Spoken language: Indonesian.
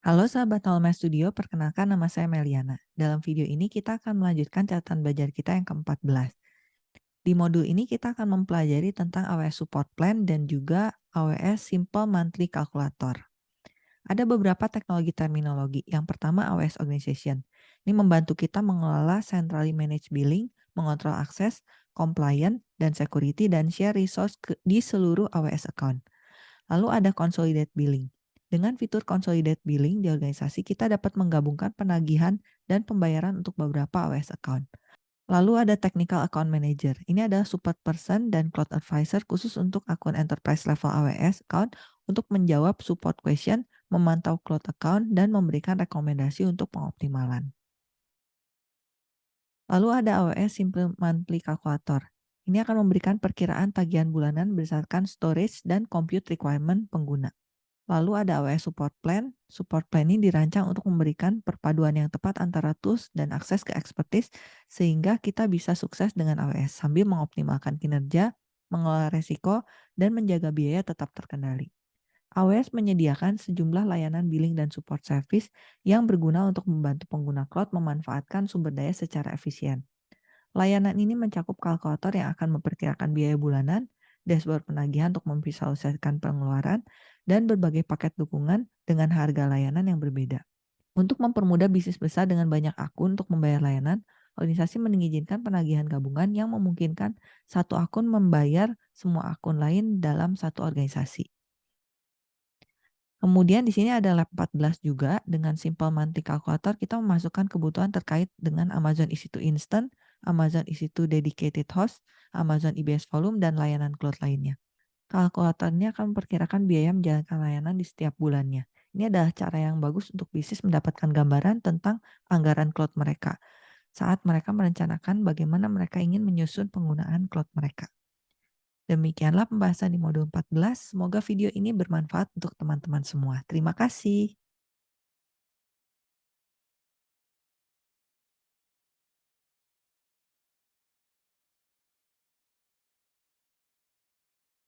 Halo sahabat Nolme Studio, perkenalkan nama saya Meliana. Dalam video ini kita akan melanjutkan catatan belajar kita yang ke-14. Di modul ini kita akan mempelajari tentang AWS Support Plan dan juga AWS Simple Monthly Calculator. Ada beberapa teknologi terminologi. Yang pertama AWS Organization. Ini membantu kita mengelola centrally managed billing, mengontrol akses, compliant, dan security, dan share resource di seluruh AWS account. Lalu ada Consolidated Billing. Dengan fitur Consolidated Billing di organisasi, kita dapat menggabungkan penagihan dan pembayaran untuk beberapa AWS account. Lalu ada Technical Account Manager. Ini adalah support person dan cloud advisor khusus untuk akun enterprise level AWS account untuk menjawab support question, memantau cloud account, dan memberikan rekomendasi untuk pengoptimalan. Lalu ada AWS Simple Monthly Calculator. Ini akan memberikan perkiraan tagihan bulanan berdasarkan storage dan compute requirement pengguna. Lalu ada AWS Support Plan. Support Plan ini dirancang untuk memberikan perpaduan yang tepat antara tools dan akses ke expertise sehingga kita bisa sukses dengan AWS sambil mengoptimalkan kinerja, mengelola resiko, dan menjaga biaya tetap terkendali. AWS menyediakan sejumlah layanan billing dan support service yang berguna untuk membantu pengguna cloud memanfaatkan sumber daya secara efisien. Layanan ini mencakup kalkulator yang akan memperkirakan biaya bulanan, dashboard penagihan untuk memvisualisasikan pengeluaran, dan berbagai paket dukungan dengan harga layanan yang berbeda. Untuk mempermudah bisnis besar dengan banyak akun untuk membayar layanan, organisasi mengizinkan penagihan gabungan yang memungkinkan satu akun membayar semua akun lain dalam satu organisasi. Kemudian di sini ada lab 14 juga dengan simple monthly calculator kita memasukkan kebutuhan terkait dengan Amazon EC2 Instant, Amazon EC2 Dedicated Host, Amazon EBS Volume, dan layanan cloud lainnya. Kalkulatornya akan memperkirakan biaya menjalankan layanan di setiap bulannya. Ini adalah cara yang bagus untuk bisnis mendapatkan gambaran tentang anggaran cloud mereka saat mereka merencanakan bagaimana mereka ingin menyusun penggunaan cloud mereka. Demikianlah pembahasan di modul 14. Semoga video ini bermanfaat untuk teman-teman semua. Terima kasih.